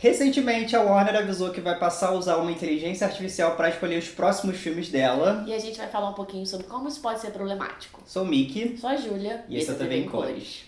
Recentemente, a Warner avisou que vai passar a usar uma inteligência artificial para escolher os próximos filmes dela. E a gente vai falar um pouquinho sobre como isso pode ser problemático. Sou o Mickey. Sou a Júlia. E, esse é em Cores.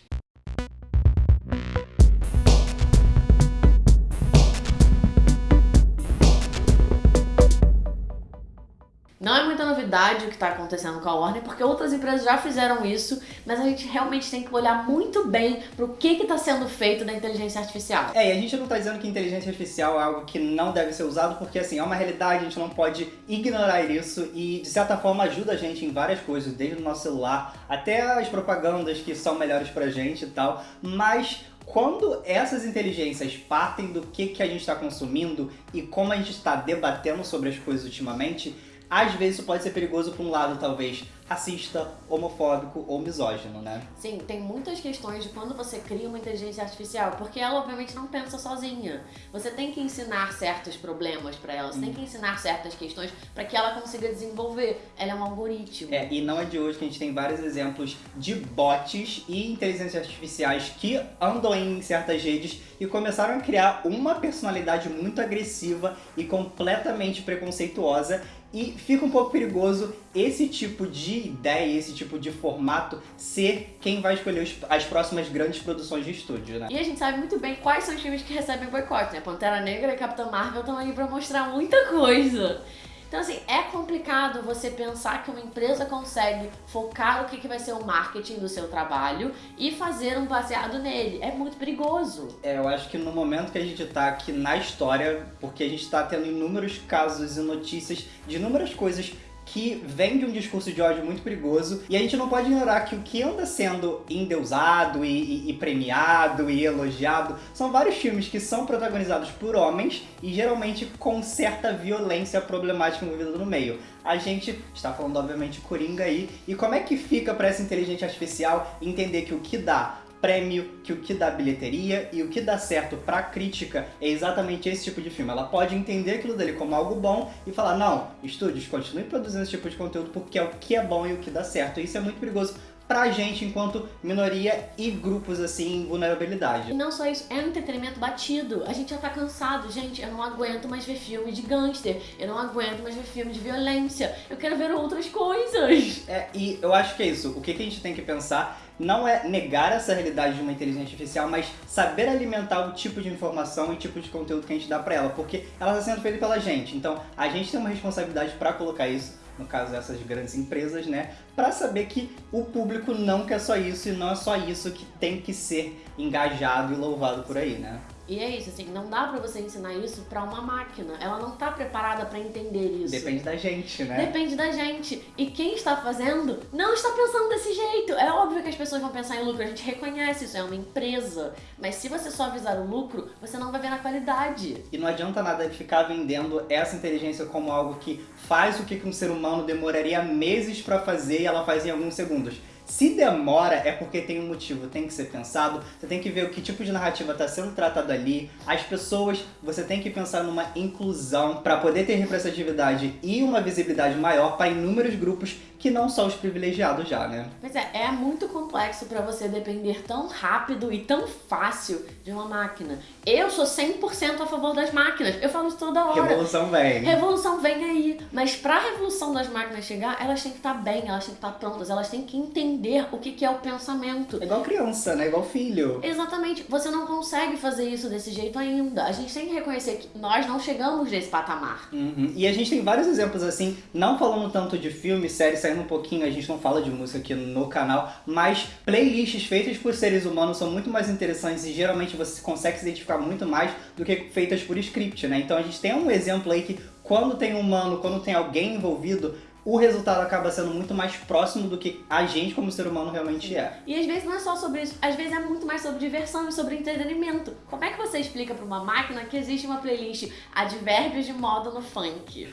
Não é muita novidade o que está acontecendo com a Warner, porque outras empresas já fizeram isso, mas a gente realmente tem que olhar muito bem para o que está sendo feito da inteligência artificial. É, e a gente não está dizendo que inteligência artificial é algo que não deve ser usado, porque assim, é uma realidade, a gente não pode ignorar isso e de certa forma ajuda a gente em várias coisas, desde o nosso celular até as propagandas que são melhores pra gente e tal, mas quando essas inteligências partem do que, que a gente está consumindo e como a gente está debatendo sobre as coisas ultimamente, às vezes isso pode ser perigoso para um lado, talvez, racista, homofóbico ou misógino, né? Sim, tem muitas questões de quando você cria uma inteligência artificial, porque ela obviamente não pensa sozinha. Você tem que ensinar certos problemas para ela, você hum. tem que ensinar certas questões para que ela consiga desenvolver. Ela é um algoritmo. É, e não é de hoje que a gente tem vários exemplos de bots e inteligências artificiais que andam em certas redes e começaram a criar uma personalidade muito agressiva e completamente preconceituosa e fica um pouco perigoso esse tipo de ideia, esse tipo de formato ser quem vai escolher os, as próximas grandes produções de estúdio, né? E a gente sabe muito bem quais são os filmes que recebem boicote, né? Pantera Negra e Capitã Marvel estão aí pra mostrar muita coisa. Então, assim, é complicado você pensar que uma empresa consegue focar o que, que vai ser o marketing do seu trabalho e fazer um baseado nele. É muito perigoso. É, eu acho que no momento que a gente tá aqui na história, porque a gente tá tendo inúmeros casos e notícias de inúmeras coisas que vem de um discurso de ódio muito perigoso e a gente não pode ignorar que o que anda sendo endeusado e, e, e, premiado e elogiado são vários filmes que são protagonizados por homens e geralmente com certa violência problemática envolvida no meio. A gente está falando obviamente Coringa aí e como é que fica para essa inteligência artificial entender que o que dá prêmio, que o que dá bilheteria e o que dá certo pra crítica é exatamente esse tipo de filme. Ela pode entender aquilo dele como algo bom e falar, não, estúdios, continue produzindo esse tipo de conteúdo porque é o que é bom e o que dá certo. E isso é muito perigoso pra gente enquanto minoria e grupos assim em vulnerabilidade. E não só isso, é um entretenimento batido. A gente já tá cansado, gente, eu não aguento mais ver filme de gangster, eu não aguento mais ver filme de violência, eu quero ver outras coisas. É, e eu acho que é isso, o que, que a gente tem que pensar não é negar essa realidade de uma inteligência artificial, mas saber alimentar o tipo de informação e tipo de conteúdo que a gente dá pra ela, porque ela está sendo feita pela gente, então a gente tem uma responsabilidade para colocar isso no caso dessas grandes empresas, né, para saber que o público não quer só isso e não é só isso que tem que ser engajado e louvado por aí, né? E é isso, assim, não dá pra você ensinar isso pra uma máquina. Ela não tá preparada pra entender isso. Depende da gente, né? Depende da gente. E quem está fazendo não está pensando desse jeito. É óbvio que as pessoas vão pensar em lucro, a gente reconhece isso, é uma empresa. Mas se você só visar o lucro, você não vai ver na qualidade. E não adianta nada ficar vendendo essa inteligência como algo que faz o que um ser humano demoraria meses pra fazer e ela faz em alguns segundos. Se demora, é porque tem um motivo, tem que ser pensado, você tem que ver o que tipo de narrativa está sendo tratado ali, as pessoas, você tem que pensar numa inclusão para poder ter representatividade e uma visibilidade maior para inúmeros grupos que não são os privilegiados já, né? Pois é, é muito complexo para você depender tão rápido e tão fácil de uma máquina. Eu sou 100% a favor das máquinas, eu falo isso toda hora. Revolução vem. Revolução vem aí, mas para a revolução das máquinas chegar, elas têm que estar tá bem, elas têm que estar tá prontas, elas têm que entender o que, que é o pensamento. É igual criança, né? Igual filho. Exatamente, você não consegue fazer isso desse jeito ainda. A gente tem que reconhecer que nós não chegamos nesse patamar. Uhum. E a gente tem vários exemplos assim, não falando tanto de filme, série, saindo um pouquinho, a gente não fala de música aqui no canal, mas playlists feitas por seres humanos são muito mais interessantes e geralmente você consegue se identificar muito mais do que feitas por script, né? Então a gente tem um exemplo aí que quando tem um humano, quando tem alguém envolvido, o resultado acaba sendo muito mais próximo do que a gente como ser humano realmente é. E às vezes não é só sobre isso, às vezes é muito mais sobre diversão e sobre entretenimento. Como é que você explica para uma máquina que existe uma playlist advérbios de moda no funk?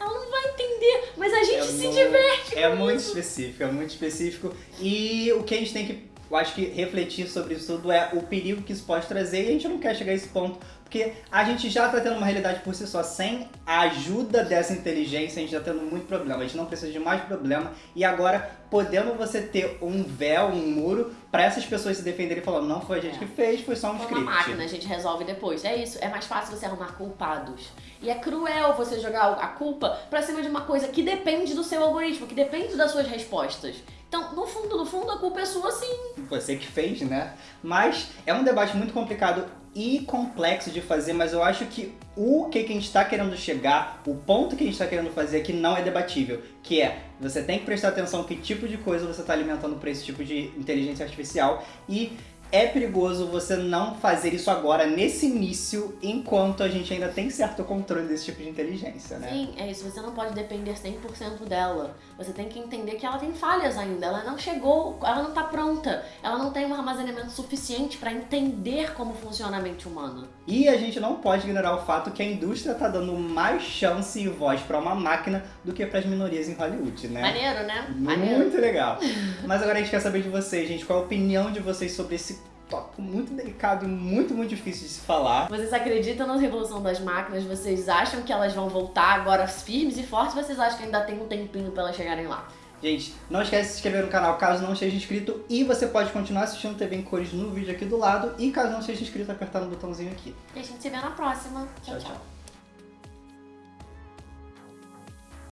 ela não vai entender, mas a gente é se muito, diverte É muito específico, é muito específico. E o que a gente tem que eu acho que refletir sobre isso tudo é o perigo que isso pode trazer e a gente não quer chegar a esse ponto, porque a gente já está tendo uma realidade por si só, sem a ajuda dessa inteligência, a gente está tendo muito problema, a gente não precisa de mais problema, e agora, podendo você ter um véu, um muro, para essas pessoas se defenderem e falar, não foi a gente É. que fez, foi só um Foi script. uma máquina, a gente resolve depois. É isso, é mais fácil você arrumar culpados. E é cruel você jogar a culpa pra cima de uma coisa que depende do seu algoritmo, que depende das suas respostas. Então, no fundo, no fundo, a culpa é sua sim. você que fez, né? Mas é um debate muito complicado e complexo de fazer, mas eu acho que o que, a gente está querendo chegar, o ponto que a gente está querendo fazer aqui não é debatível, que é você tem que prestar atenção que tipo de coisa você está alimentando para esse tipo de inteligência artificial e é perigoso você não fazer isso agora, nesse início, enquanto a gente ainda tem certo controle desse tipo de inteligência, né? Sim, é isso. Você não pode depender 100% dela. Você tem que entender que ela tem falhas ainda. Ela não chegou, ela não tá pronta. Ela não tem um armazenamento suficiente pra entender como funciona a mente humana. E a gente não pode ignorar o fato que a indústria tá dando mais chance e voz para uma máquina do que para as minorias em Hollywood, né? Maneiro, né? Maneiro. Muito legal. Mas agora a gente quer saber de vocês, gente. Qual a opinião de vocês sobre esse tópico muito delicado e muito, muito difícil de se falar? Vocês acreditam na revolução das máquinas? Vocês acham que elas vão voltar agora firmes e fortes? Vocês acham que ainda tem um tempinho pra elas chegarem lá? Gente, não esquece de se inscrever no canal caso não esteja inscrito e você pode continuar assistindo TV em cores no vídeo aqui do lado e caso não esteja inscrito, apertar no botãozinho aqui. E a gente se vê na próxima. Tchau, tchau.